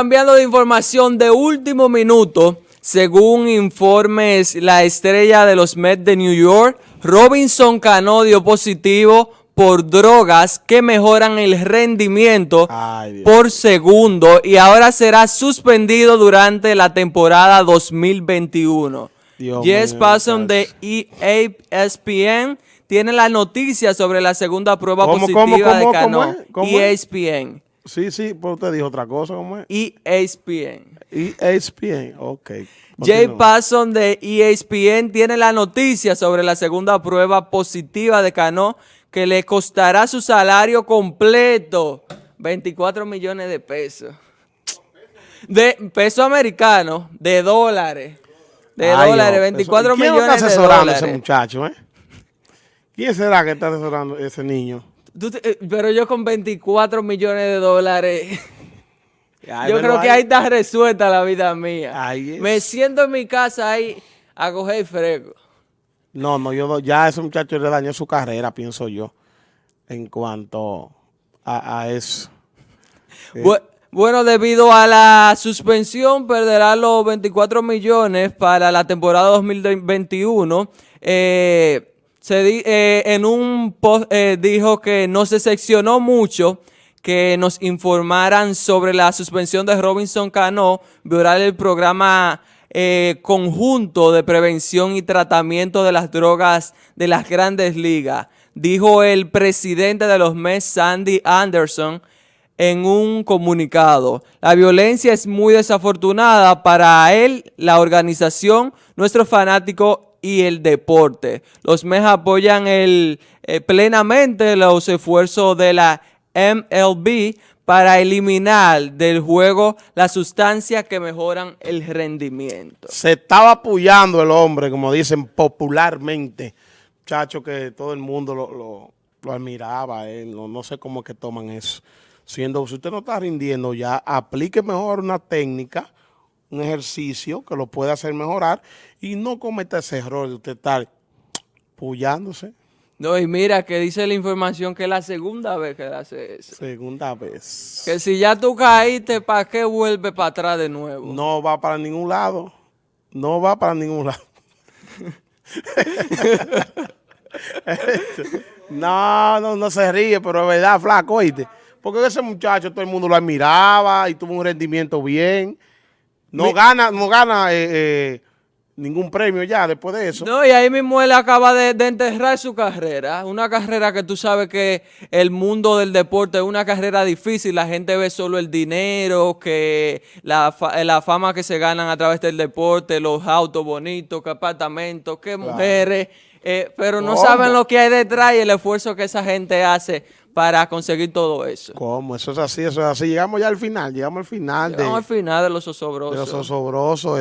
Cambiando de información de último minuto, según informes la estrella de los Mets de New York, Robinson Cano dio positivo por drogas que mejoran el rendimiento por segundo y ahora será suspendido durante la temporada 2021. Jess Passon de ESPN tiene la noticia sobre la segunda prueba positiva de Cano. ESPN. Sí, sí, pero usted dijo otra cosa, ¿cómo es? ESPN. ESPN, ok. Jay Passon de ESPN tiene la noticia sobre la segunda prueba positiva de Cano que le costará su salario completo, 24 millones de pesos. De peso americano, de dólares. De dólares, 24 millones de dólares. ¿Quién está asesorando ese muchacho, eh? ¿Quién será que está asesorando ese niño? Eh, pero yo con 24 millones de dólares... yo creo que ahí está resuelta la vida mía. Me siento en mi casa ahí a coger fresco. No, no, yo ya ese muchacho le dañó su carrera, pienso yo, en cuanto a, eso. Bueno, debido a la suspensión, perderá los 24 millones para la temporada 2021. Eh, se eh, en un post eh, dijo que no se seccionó mucho que nos informaran sobre la suspensión de Robinson Cano, violar el programa eh, conjunto de prevención y tratamiento de las drogas de las grandes ligas, dijo el presidente de los Mets, Sandy Anderson, en un comunicado. La violencia es muy desafortunada para él, la organización, nuestro fanático y el deporte. Los Mets apoyan el, eh, plenamente los esfuerzos de la MLB para eliminar del juego las sustancias que mejoran el rendimiento. Se estaba apoyando el hombre, como dicen popularmente, muchacho que todo el mundo lo, admiraba, no, no, sé cómo es que toman eso. Siendo, si usted no está rindiendo ya, aplique mejor una técnica, un ejercicio que lo pueda hacer mejorar y no cometa ese error de usted estar puyándose. No, y mira que dice la información que es la segunda vez que hace eso. Segunda vez. Que si ya tú caíste, ¿para qué vuelve para atrás de nuevo? No va para ningún lado. No va para ningún lado. no, no, no se ríe, pero es verdad, flaco, oíste. Porque ese muchacho todo el mundo lo admiraba y tuvo un rendimiento bien. No gana, no gana eh, eh, ningún premio ya después de eso. No, y ahí mismo él acaba de, enterrar su carrera. Una carrera que tú sabes que el mundo del deporte es una carrera difícil. La gente ve solo el dinero, que la, la fama que se ganan a través del deporte, los autos bonitos, que apartamentos, que mujeres. Eh, pero no saben lo que hay detrás y el esfuerzo que esa gente hace para conseguir todo eso. ¿Cómo? Eso es así, eso es así. Llegamos ya al final, llegamos al final. Llegamos al final de los osobrosos. De los osobrosos.